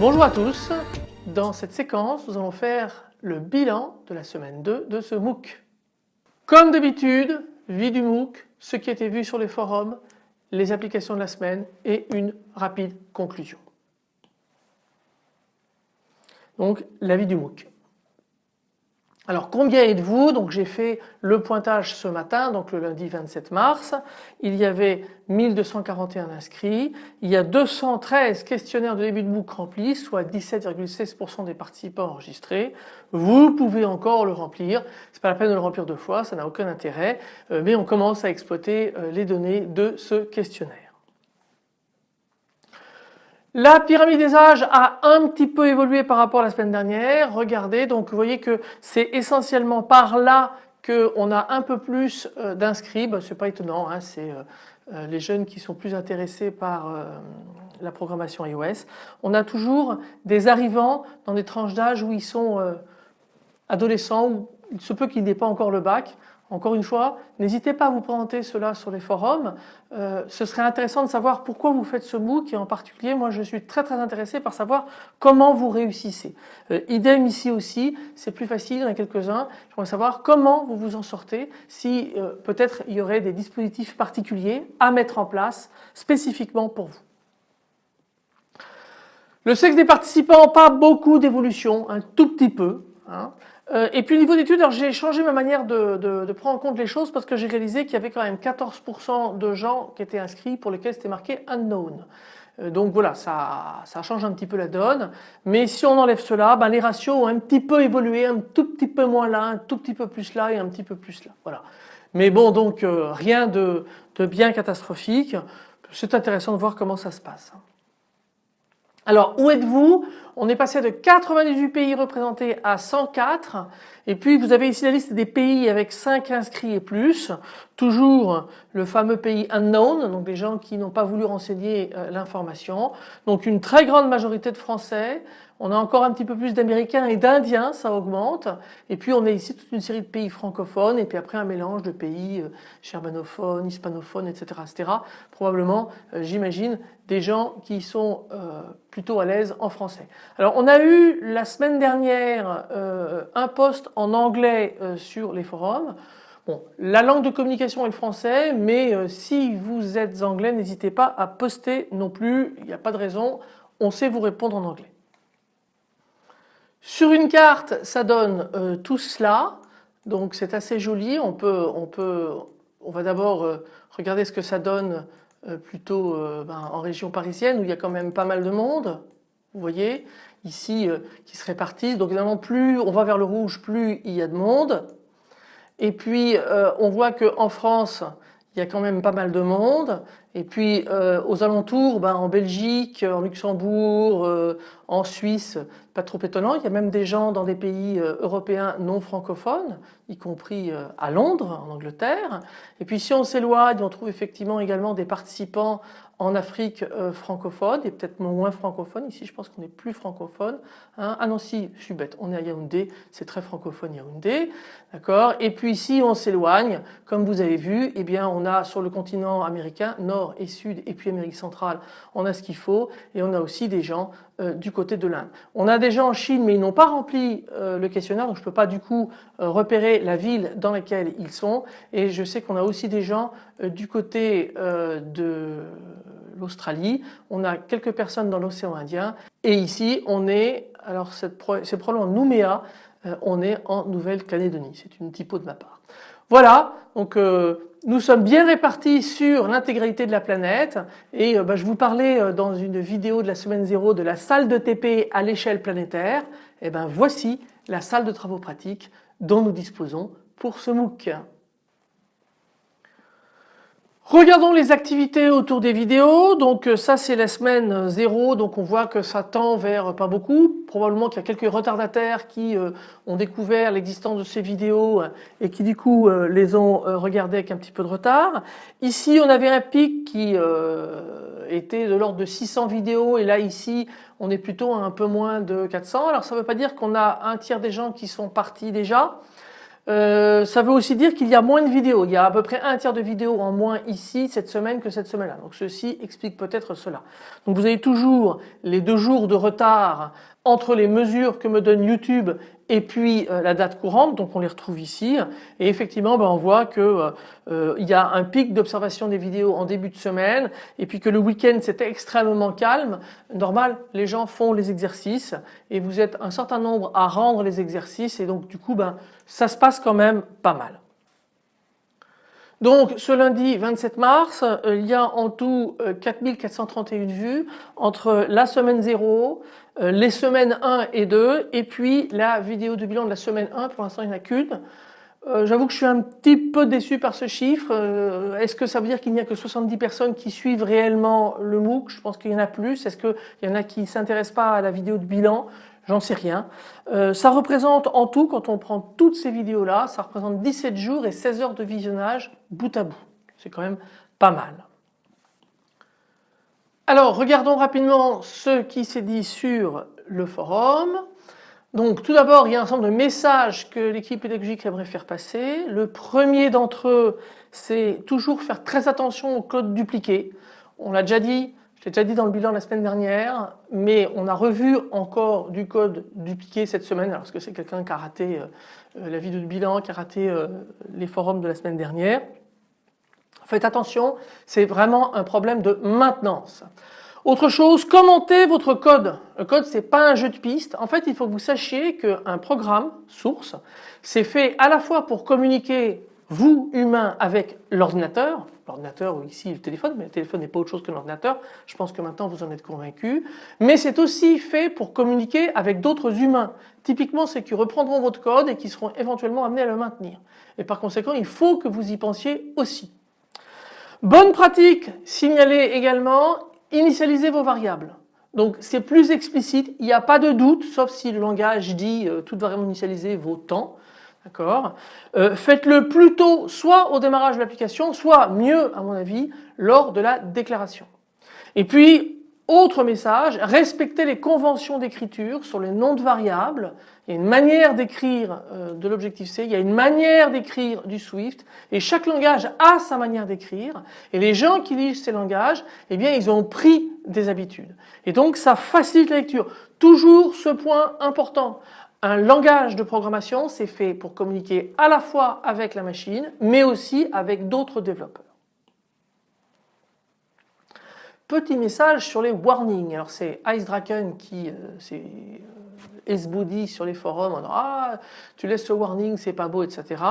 Bonjour à tous, dans cette séquence nous allons faire le bilan de la semaine 2 de ce MOOC. Comme d'habitude, vie du MOOC, ce qui été vu sur les forums, les applications de la semaine et une rapide conclusion. Donc la vie du MOOC. Alors combien êtes-vous? Donc j'ai fait le pointage ce matin, donc le lundi 27 mars. Il y avait 1241 inscrits. Il y a 213 questionnaires de début de MOOC remplis, soit 17,16% des participants enregistrés. Vous pouvez encore le remplir. C'est pas la peine de le remplir deux fois, ça n'a aucun intérêt. Euh, mais on commence à exploiter euh, les données de ce questionnaire. La pyramide des âges a un petit peu évolué par rapport à la semaine dernière. Regardez, donc vous voyez que c'est essentiellement par là qu'on a un peu plus euh, d'inscrits. Ce c'est pas étonnant, hein, c'est euh, euh, les jeunes qui sont plus intéressés par la programmation iOS. On a toujours des arrivants dans des tranches d'âge où ils sont adolescents ou il se peut qu'ils n'aient pas encore le bac. Encore une fois, n'hésitez pas à vous présenter cela sur les forums. Euh, ce serait intéressant de savoir pourquoi vous faites ce MOOC et en particulier moi je suis très très intéressé par savoir comment vous réussissez. Euh, idem ici aussi, c'est plus facile, il y en a quelques-uns. J'aimerais savoir comment vous vous en sortez, si euh, peut-être il y aurait des dispositifs particuliers à mettre en place spécifiquement pour vous. Le sexe des participants, pas beaucoup d'évolution, un tout petit peu. Hein. Euh, et puis au niveau d'études, j'ai changé ma manière de, prendre en compte les choses parce que j'ai réalisé qu'il y avait quand même 14% de gens qui étaient inscrits pour lesquels c'était marqué unknown. Euh, donc voilà, ça, change un petit peu la donne. Mais si on enlève cela, ben les ratios ont un petit peu évolué, un tout petit peu moins là, un tout petit peu plus là et un petit peu plus là. Voilà. Mais bon, donc euh, rien de bien catastrophique. C'est intéressant de voir comment ça se passe. Alors où êtes-vous On est passé de 98 pays représentés à 104 et puis vous avez ici la liste des pays avec 5 inscrits et plus. Toujours le fameux pays unknown, donc des gens qui n'ont pas voulu renseigner euh, l'information. Donc une très grande majorité de Français, on a encore un petit peu plus d'Américains et d'Indiens, ça augmente. Et puis on a ici toute une série de pays francophones et puis après un mélange de pays euh, germanophones, hispanophones, etc. etc. Probablement, euh, j'imagine, des gens qui sont plutôt à l'aise en français. Alors on a eu la semaine dernière un post en anglais sur les forums. La langue de communication est le français, mais si vous êtes anglais, n'hésitez pas à poster non plus, il n'y a pas de raison, on sait vous répondre en anglais. Sur une carte, ça donne euh, tout cela, donc c'est assez joli. On peut, on va d'abord euh, regarder ce que ça donne euh, plutôt ben, en région parisienne où il y a quand même pas mal de monde. Vous voyez ici qui se répartissent. Donc évidemment, plus on va vers le rouge, plus il y a de monde. Et puis on voit qu'en France, il y a quand même pas mal de monde. Et puis aux alentours, ben, en Belgique, en Luxembourg, en Suisse, pas trop étonnant, il y a même des gens dans des pays euh, européens non francophones, y compris euh, à Londres, en Angleterre. Et puis si on s'éloigne, on trouve effectivement également des participants en Afrique euh, francophone et peut-être moins francophone. Ici, je pense qu'on est plus francophone. Hein. Ah non, si, je suis bête, on est à Yaoundé, c'est très francophone Yaoundé. D'accord? Et puis ici, on s'éloigne, comme vous avez vu, eh bien, on a sur le continent américain, et sud, et puis Amérique centrale, on a ce qu'il faut. Et on a aussi des gens euh, du côté de l'Inde. On a des gens en Chine, mais ils n'ont pas rempli euh, le questionnaire, donc je ne peux pas du coup repérer la ville dans laquelle ils sont. Et je sais qu'on a aussi des gens du côté de l'Australie, on a quelques personnes dans l'océan Indien et ici on est, alors c'est probablement Nouméa, euh, on est en Nouvelle-Calédonie, c'est une typo de ma part. Voilà, donc euh, nous sommes bien répartis sur l'intégralité de la planète et euh, bah, je vous parlais dans une vidéo de la semaine 0 de la salle de TP à l'échelle planétaire. Et eh ben voici la salle de travaux pratiques dont nous disposons pour ce MOOC. Regardons les activités autour des vidéos. Donc euh, ça c'est la semaine 0, donc on voit que ça tend vers pas beaucoup. Probablement qu'il y a quelques retardataires qui euh, ont découvert l'existence de ces vidéos euh, et qui du coup les ont regardées avec un petit peu de retard. Ici on avait un pic qui était de l'ordre de 600 vidéos et là ici on est plutôt à un peu moins de 400. Alors ça ne veut pas dire qu'on a un tiers des gens qui sont partis déjà. Euh, ça veut aussi dire qu'il y a moins de vidéos. Il y a à peu près un tiers de vidéos en moins ici cette semaine que cette semaine-là. Donc ceci explique peut-être cela. Donc vous avez toujours les deux jours de retard entre les mesures que me donne YouTube et puis euh, la date courante, donc on les retrouve ici. Et effectivement, ben, on voit que euh, euh, il y a un pic d'observation des vidéos en début de semaine, et puis que le week-end c'était extrêmement calme. Normal, les gens font les exercices, et vous êtes un certain nombre à rendre les exercices, et donc du coup, ben, ça se passe quand même pas mal. Donc ce lundi 27 mars, il y a en tout 4431 vues entre la semaine 0, euh, les semaines 1 et 2 et puis la vidéo de bilan de la semaine 1, pour l'instant il n'y en a qu'une. Euh, j'avoue que je suis un petit peu déçu par ce chiffre. Euh, est-ce que ça veut dire qu'il n'y a que 70 personnes qui suivent réellement le MOOC? Je pense qu'il y en a plus. Est-ce qu'il y en a qui ne s'intéressent pas à la vidéo de bilan? J'en sais rien. ça représente en tout, quand on prend toutes ces vidéos-là, ça représente 17 jours et 16 heures de visionnage bout à bout. C'est quand même pas mal. Alors regardons rapidement ce qui s'est dit sur le forum. Donc tout d'abord il y a un nombre de messages que l'équipe pédagogique aimerait faire passer. Le premier d'entre eux c'est toujours faire très attention au code dupliqué. On l'a déjà dit, je l'ai déjà dit dans le bilan la semaine dernière, mais on a revu encore du code dupliqué cette semaine, alors que c'est quelqu'un qui a raté euh, la vidéo de bilan, qui a raté euh, les forums de la semaine dernière. Faites attention, c'est vraiment un problème de maintenance. Autre chose, commentez votre code. Le code c'est pas un jeu de pistes. En fait il faut que vous sachiez qu'un programme source c'est fait à la fois pour communiquer vous humain avec l'ordinateur, l'ordinateur ou ici le téléphone, mais le téléphone n'est pas autre chose que l'ordinateur, je pense que maintenant vous en êtes convaincu, mais c'est aussi fait pour communiquer avec d'autres humains. Typiquement c'est qui reprendront votre code et qui seront éventuellement amenés à le maintenir. Et par conséquent il faut que vous y pensiez aussi. Bonne pratique, signalez également, initialisez vos variables. Donc c'est plus explicite, il n'y a pas de doute, sauf si le langage dit euh, toute variable initialisée vaut temps. D'accord? Euh, Faites-le plutôt soit au démarrage de l'application, soit mieux à mon avis lors de la déclaration. Et puis autre message, respectez les conventions d'écriture sur les noms de variables. Il y a une manière d'écrire euh, de l'Objective-C, il y a une manière d'écrire du Swift et chaque langage a sa manière d'écrire et les gens qui lisent ces langages, eh bien ils ont pris des habitudes. Et donc ça facilite la lecture. Toujours ce point important. Un langage de programmation, c'est fait pour communiquer à la fois avec la machine, mais aussi avec d'autres développeurs. Petit message sur les warnings. Alors c'est Ice Draken qui euh, s'est esboudi sur les forums en disant ah tu laisses le warning c'est pas beau etc.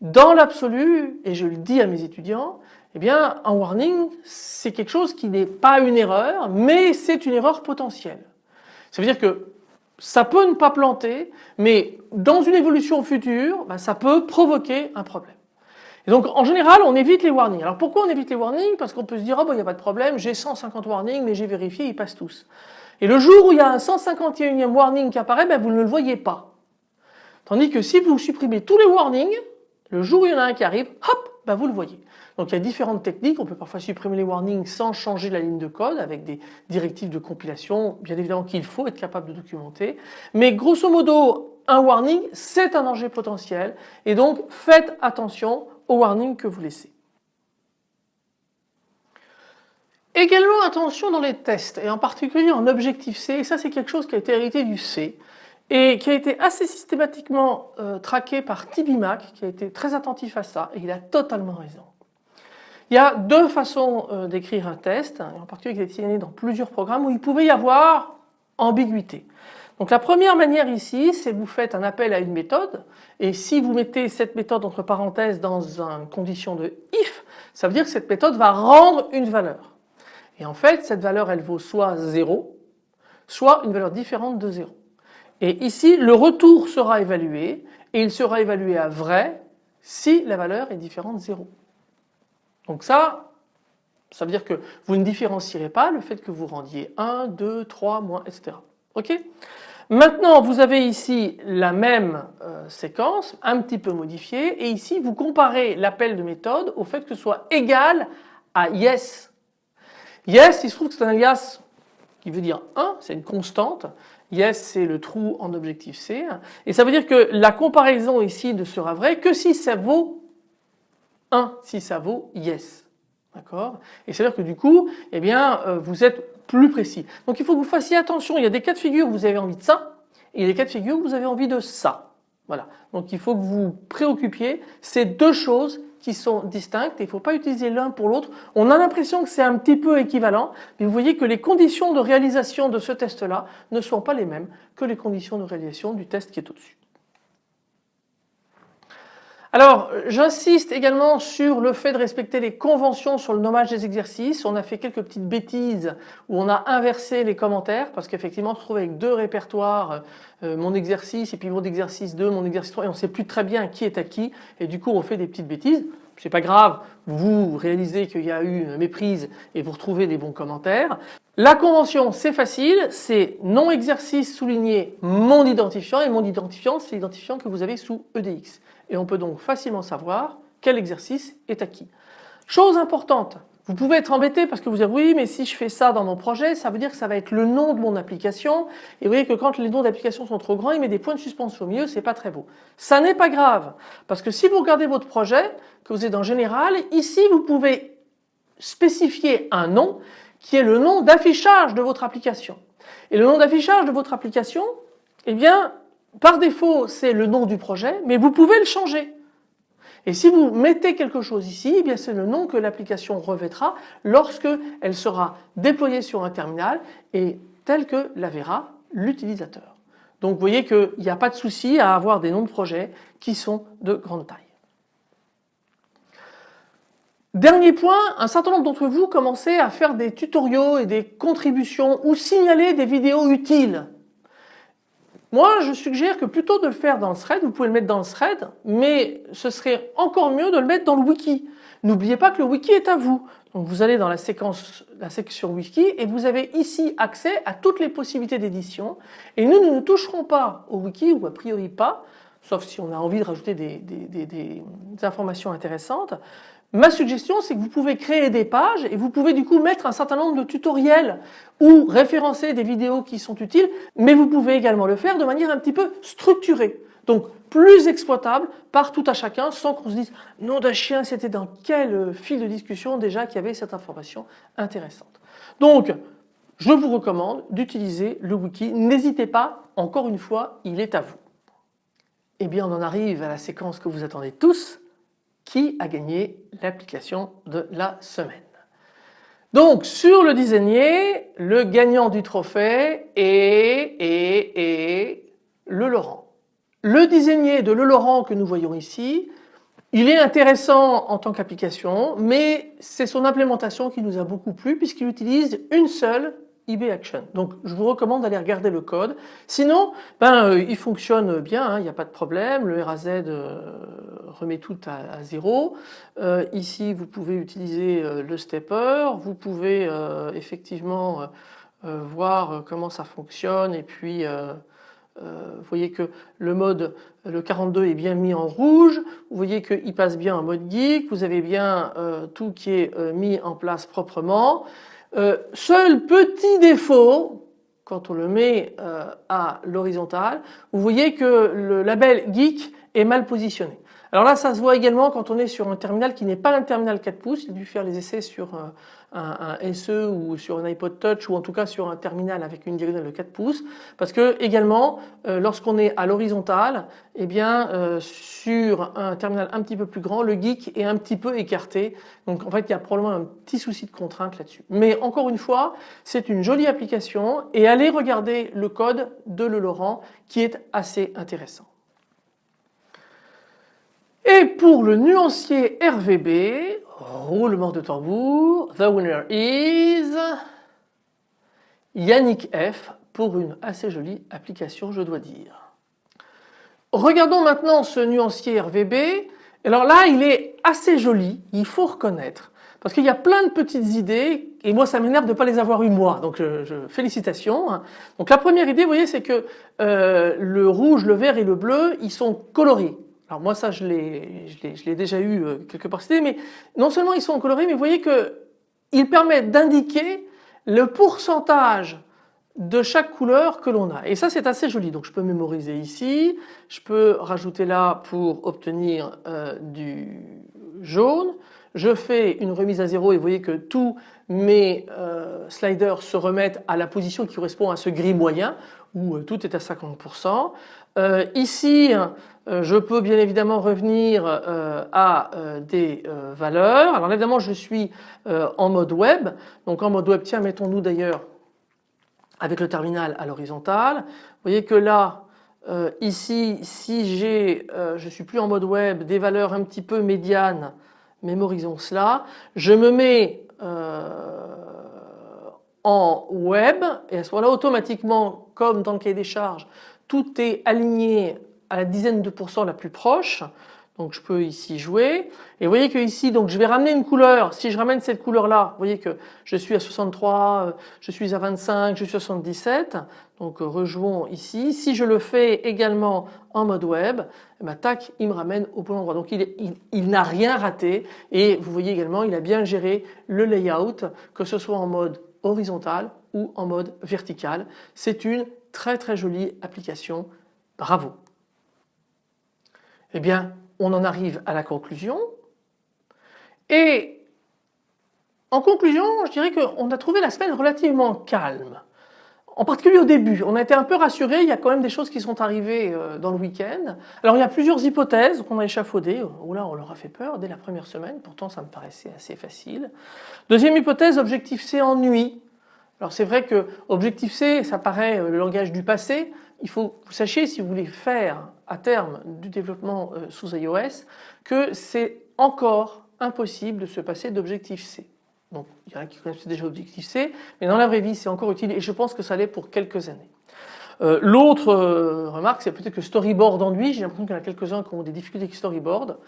Dans l'absolu et je le dis à mes étudiants eh bien un warning c'est quelque chose qui n'est pas une erreur mais c'est une erreur potentielle. Ça veut dire que ça peut ne pas planter mais dans une évolution future ben, ça peut provoquer un problème. Et donc en général on évite les warnings. Alors pourquoi on évite les warnings? Parce qu'on peut se dire oh, il n'y a pas de problème, j'ai 150 warnings mais j'ai vérifié, ils passent tous. Et le jour où il y a un 151e warning qui apparaît, ben, vous ne le voyez pas. Tandis que si vous supprimez tous les warnings, le jour où il y en a un qui arrive, hop, ben, vous le voyez. Donc il y a différentes techniques, on peut parfois supprimer les warnings sans changer la ligne de code avec des directives de compilation, bien évidemment qu'il faut être capable de documenter. Mais grosso modo, un warning, c'est un danger potentiel et donc faites attention au warning que vous laissez. Également attention dans les tests et en particulier en Objective-C et ça c'est quelque chose qui a été hérité du C et qui a été assez systématiquement euh, traqué par Tibimac qui a été très attentif à ça et il a totalement raison. Il y a deux façons euh, d'écrire un test, en particulier qui est dans plusieurs programmes où il pouvait y avoir ambiguïté. Donc la première manière ici, c'est vous faites un appel à une méthode et si vous mettez cette méthode entre parenthèses dans une condition de if, ça veut dire que cette méthode va rendre une valeur. Et en fait, cette valeur, elle vaut soit 0, soit une valeur différente de 0. Et ici, le retour sera évalué et il sera évalué à vrai si la valeur est différente de 0. Donc ça, ça veut dire que vous ne différencierez pas le fait que vous rendiez 1, 2, 3, moins, etc. Ok? Maintenant vous avez ici la même euh, séquence un petit peu modifiée et ici vous comparez l'appel de méthode au fait que ce soit égal à yes. Yes, il se trouve que c'est un alias qui veut dire 1, c'est une constante. Yes, c'est le trou en objectif C. Et ça veut dire que la comparaison ici ne sera vraie que si ça vaut 1, si ça vaut yes. D'accord? Et c'est-à-dire que du coup, eh bien, euh, vous êtes plus précis. Donc il faut que vous fassiez attention, il y a des cas de figure où vous avez envie de ça, et il y a des cas de figure où vous avez envie de ça. Voilà. Donc il faut que vous préoccupiez ces deux choses qui sont distinctes il ne faut pas utiliser l'un pour l'autre. On a l'impression que c'est un petit peu équivalent, mais vous voyez que les conditions de réalisation de ce test-là ne sont pas les mêmes que les conditions de réalisation du test qui est au-dessus. Alors j'insiste également sur le fait de respecter les conventions sur le nommage des exercices. On a fait quelques petites bêtises où on a inversé les commentaires parce qu'effectivement on se trouve avec deux répertoires, euh, mon exercice et puis mon exercice 2, mon exercice 3 et on ne sait plus très bien qui est à qui et du coup on fait des petites bêtises. C'est pas grave, vous réalisez qu'il y a eu une méprise et vous retrouvez des bons commentaires. La convention c'est facile, c'est non exercice souligné mon identifiant et mon identifiant c'est l'identifiant que vous avez sous EDX et on peut donc facilement savoir quel exercice est acquis. Chose importante, vous pouvez être embêté parce que vous dites oui mais si je fais ça dans mon projet ça veut dire que ça va être le nom de mon application et vous voyez que quand les noms d'application sont trop grands il met des points de suspension au milieu c'est pas très beau. Ça n'est pas grave parce que si vous regardez votre projet que vous êtes en général ici vous pouvez spécifier un nom qui est le nom d'affichage de votre application. Et le nom d'affichage de votre application eh bien par défaut c'est le nom du projet mais vous pouvez le changer. Et si vous mettez quelque chose ici, eh c'est le nom que l'application revêtra lorsque elle sera déployée sur un terminal et tel que la verra l'utilisateur. Donc vous voyez qu'il n'y a pas de souci à avoir des noms de projets qui sont de grande taille. Dernier point, un certain nombre d'entre vous commencez à faire des tutoriaux et des contributions ou signaler des vidéos utiles moi, je suggère que plutôt de le faire dans le thread, vous pouvez le mettre dans le thread, mais ce serait encore mieux de le mettre dans le wiki. N'oubliez pas que le wiki est à vous. Donc vous allez dans la séquence, la section wiki et vous avez ici accès à toutes les possibilités d'édition. Et nous, nous ne toucherons pas au wiki ou a priori pas, sauf si on a envie de rajouter des, des informations intéressantes. Ma suggestion c'est que vous pouvez créer des pages et vous pouvez du coup mettre un certain nombre de tutoriels ou référencer des vidéos qui sont utiles mais vous pouvez également le faire de manière un petit peu structurée. Donc plus exploitable par tout à chacun sans qu'on se dise nom d'un chien c'était dans quel fil de discussion déjà qu'il y avait cette information intéressante? Donc je vous recommande d'utiliser le wiki. N'hésitez pas, encore une fois, il est à vous. Eh bien on en arrive à la séquence que vous attendez tous qui a gagné l'application de la semaine? Donc sur le designer, le gagnant du trophée est, est, le Laurent. Le designer de le Laurent que nous voyons ici, il est intéressant en tant qu'application mais c'est son implémentation qui nous a beaucoup plu puisqu'il utilise une seule Donc je vous recommande d'aller regarder le code. Sinon, ben, euh, il fonctionne bien, hein, il n'y a pas de problème. Le RAZ euh, remet tout à, zéro. Euh, ici, vous pouvez utiliser le stepper. Vous pouvez effectivement voir comment ça fonctionne et puis vous voyez que le mode le 42 est bien mis en rouge, vous voyez qu'il passe bien en mode geek, vous avez bien tout qui est mis en place proprement. Euh, seul petit défaut, quand on le met euh, à l'horizontale, vous voyez que le label geek est mal positionné. Alors là ça se voit également quand on est sur un terminal qui n'est pas un terminal 4 pouces, il a dû faire les essais sur euh, un, SE ou sur un iPod Touch ou en tout cas sur un terminal avec une diagonale de 4 pouces parce que également euh, lorsqu'on est à l'horizontale eh bien euh, sur un terminal un petit peu plus grand le geek est un petit peu écarté donc en fait il y a probablement un petit souci de contrainte là-dessus. Mais encore une fois c'est une jolie application et allez regarder le code de Le Laurent qui est assez intéressant. Et pour le nuancier RVB, roulement de tambour, the winner is Yannick F pour une assez jolie application je dois dire. Regardons maintenant ce nuancier RVB. Alors là il est assez joli, il faut reconnaître. Parce qu'il y a plein de petites idées et moi ça m'énerve de ne pas les avoir eu moi donc félicitations. Hein. Donc la première idée vous voyez c'est que euh, le rouge, le vert et le bleu ils sont colorés. Alors moi ça je l'ai déjà eu euh, quelque part mais non seulement ils sont colorés mais vous voyez que il permet d'indiquer le pourcentage de chaque couleur que l'on a. Et ça c'est assez joli. Donc je peux mémoriser ici, je peux rajouter là pour obtenir euh, du jaune, je fais une remise à zéro et vous voyez que tous mes euh, sliders se remettent à la position qui correspond à ce gris moyen où tout est à 50%. ici je peux bien évidemment revenir à des valeurs. Alors évidemment je suis en mode web donc en mode web tiens mettons-nous d'ailleurs avec le terminal à l'horizontale. Vous voyez que là, euh, ici, si j'ai, euh, je suis plus en mode web, des valeurs un petit peu médianes, mémorisons cela, je me mets euh, en web et à ce moment-là automatiquement, comme dans le cahier des charges, tout est aligné à la dizaine de pourcents la plus proche. Donc je peux ici jouer et vous voyez que ici donc je vais ramener une couleur. Si je ramène cette couleur là, vous voyez que je suis à 63, euh, je suis à 25, je suis à 77. Donc euh, rejouons ici. Si je le fais également en mode web, eh ben, tac, il me ramène au bon endroit. Donc il, il n'a rien raté et vous voyez également il a bien géré le layout que ce soit en mode horizontal ou en mode vertical. C'est une très très jolie application. Bravo. Eh bien on en arrive à la conclusion. Et en conclusion, je dirais qu'on a trouvé la semaine relativement calme. En particulier au début, on a été un peu rassuré, il y a quand même des choses qui sont arrivées euh, dans le week-end. Alors il y a plusieurs hypothèses qu'on a échafaudées, oh là on leur a fait peur dès la première semaine, pourtant ça me paraissait assez facile. Deuxième hypothèse, objectif C ennui. Alors c'est vrai que objectif C, ça paraît euh, le langage du passé, il faut que vous sachiez si vous voulez faire à terme du développement euh, sous iOS que c'est encore impossible de se passer d'objectif C. Donc il y en a qui connaissent déjà objectif C mais dans la vraie vie c'est encore utile et je pense que ça l'est pour quelques années. Euh, l'autre euh, remarque c'est peut-être que storyboard ennuie, j'ai l'impression qu'il y en a quelques-uns qui ont des difficultés avec storyboard.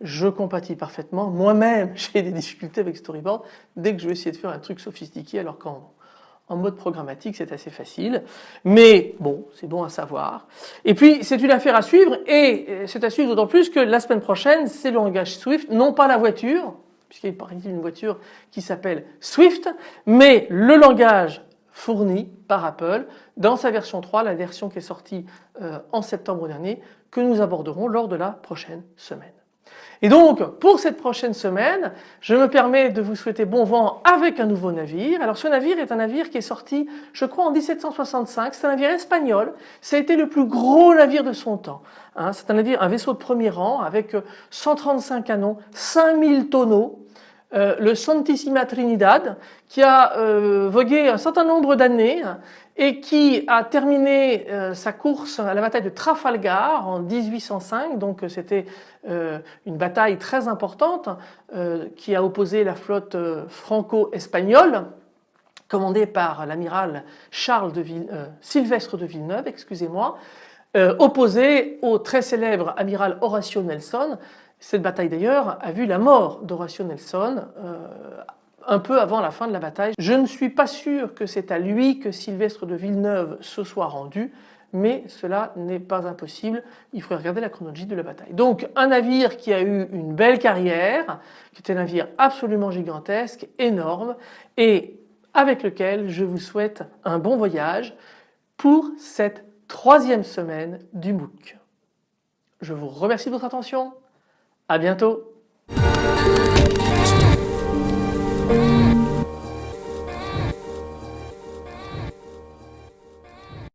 Je compatis parfaitement, moi-même j'ai des difficultés avec storyboard dès que je vais essayer de faire un truc sophistiqué alors qu'en en mode programmatique, c'est assez facile. Mais bon, c'est bon à savoir. Et puis, c'est une affaire à suivre et euh, c'est à suivre d'autant plus que la semaine prochaine, c'est le langage Swift, non pas la voiture, puisqu'il paraît d'une voiture qui s'appelle Swift, mais le langage fourni par Apple dans sa version 3, la version qui est sortie euh, en septembre dernier, que nous aborderons lors de la prochaine semaine. Et donc pour cette prochaine semaine, je me permets de vous souhaiter bon vent avec un nouveau navire. Alors ce navire est un navire qui est sorti je crois en 1765, c'est un navire espagnol, ça a été le plus gros navire de son temps. Hein. c'est un navire, un vaisseau de premier rang avec 135 canons, 5000 tonneaux, euh, le Santissima Trinidad qui a euh, vogué un certain nombre d'années et qui a terminé euh, sa course à la bataille de Trafalgar en 1805 donc c'était une bataille très importante qui a opposé la flotte franco-espagnole commandée par l'amiral Charles de Sylvestre de Villeneuve excusez-moi opposé au très célèbre amiral Horatio Nelson cette bataille d'ailleurs a vu la mort d'Horatio Nelson euh, un peu avant la fin de la bataille. Je ne suis pas sûr que c'est à lui que Sylvestre de Villeneuve se soit rendu, mais cela n'est pas impossible, il faudrait regarder la chronologie de la bataille. Donc un navire qui a eu une belle carrière, qui était un navire absolument gigantesque, énorme, et avec lequel je vous souhaite un bon voyage pour cette troisième semaine du MOOC. Je vous remercie de votre attention à bientôt